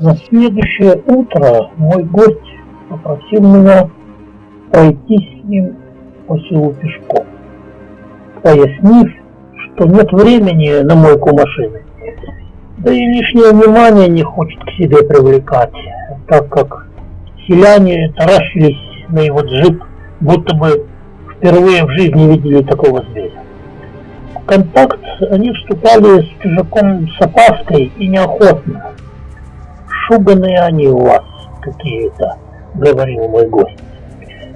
На следующее утро мой гость попросил меня пройти с ним по селу пешком, пояснив, что нет времени на мойку машины, да и лишнее внимание не хочет к себе привлекать, так как селяне таращились на его джип, будто бы впервые в жизни видели такого зверя. В контакт они вступали с чужаком с опаской и неохотно. «Шуганые они у вас какие-то», — говорил мой гость.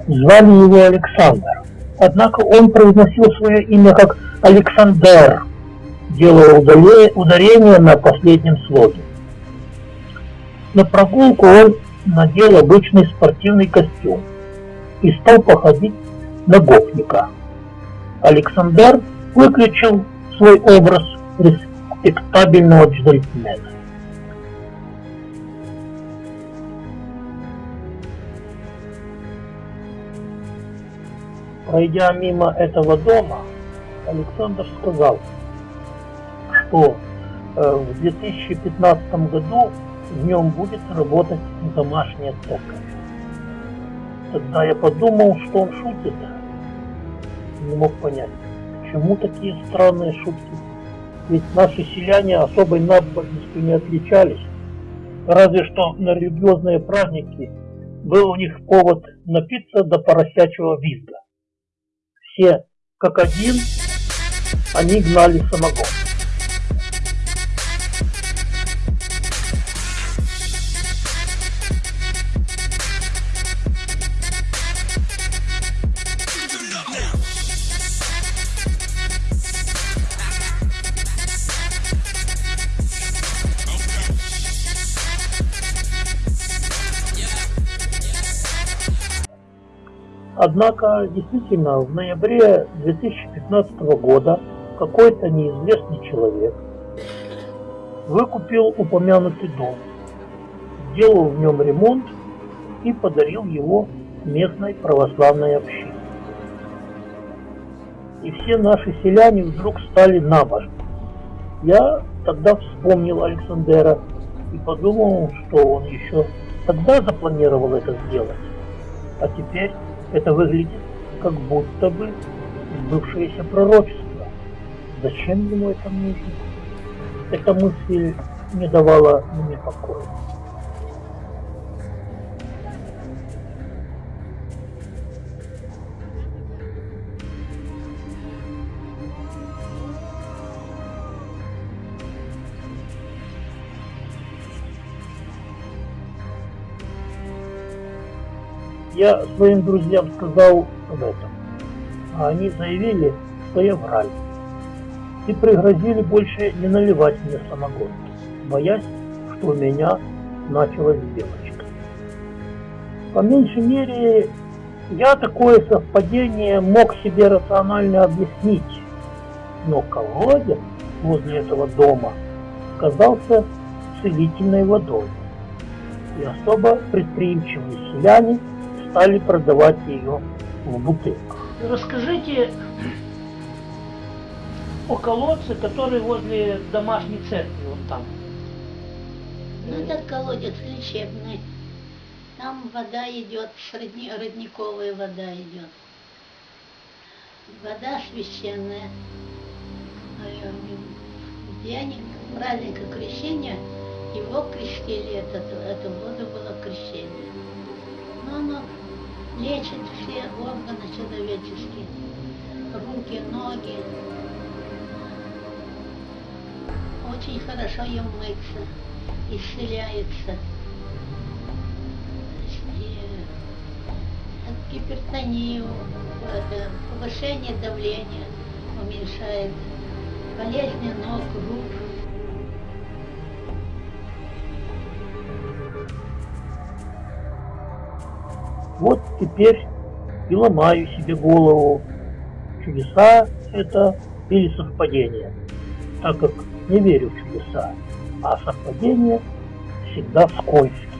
Звали его Александр, однако он произносил свое имя как Александр, делая ударение на последнем слоге. На прогулку он надел обычный спортивный костюм и стал походить на гопника. Александр выключил свой образ респектабельного джентльмена. Пройдя мимо этого дома, Александр сказал, что э, в 2015 году в нем будет работать домашняя церковь. Тогда я подумал, что он шутит. Не мог понять, почему такие странные шутки. Ведь наши селяне особой набожностью не отличались. Разве что на религиозные праздники был у них повод напиться до поросячьего визга. Все, как один, они гнали самогон. Однако, действительно, в ноябре 2015 года какой-то неизвестный человек выкупил упомянутый дом, сделал в нем ремонт и подарил его местной православной общине. И все наши селяне вдруг стали набожны. Я тогда вспомнил Александра и подумал, что он еще тогда запланировал это сделать. А теперь это выглядит как будто бы сбывшееся пророчество. Зачем ему это нужно? Эта мысль не давала мне покоя. Я своим друзьям сказал об этом, а они заявили, что я враль, и пригрозили больше не наливать мне самогон, боясь, что у меня началась белочка. По меньшей мере, я такое совпадение мог себе рационально объяснить, но колодец возле этого дома казался целительной водой, и особо предприимчивые селяне – стали продавать ее в бутылках. Расскажите о колодце, который возле домашней церкви, вот там. Ну, этот колодец лечебный. Там вода идет, родни, родниковая вода идет. Вода священная. В день праздника крещения его крестили, этот, эту воду было крещение. Лечит все органы человеческие, руки, ноги. Очень хорошо им мыться, исцеляется. Гипертонию, повышение давления уменьшает, болезни ног, рук. Вот теперь и ломаю себе голову, чудеса это или совпадение, так как не верю в чудеса, а совпадения всегда скользкие.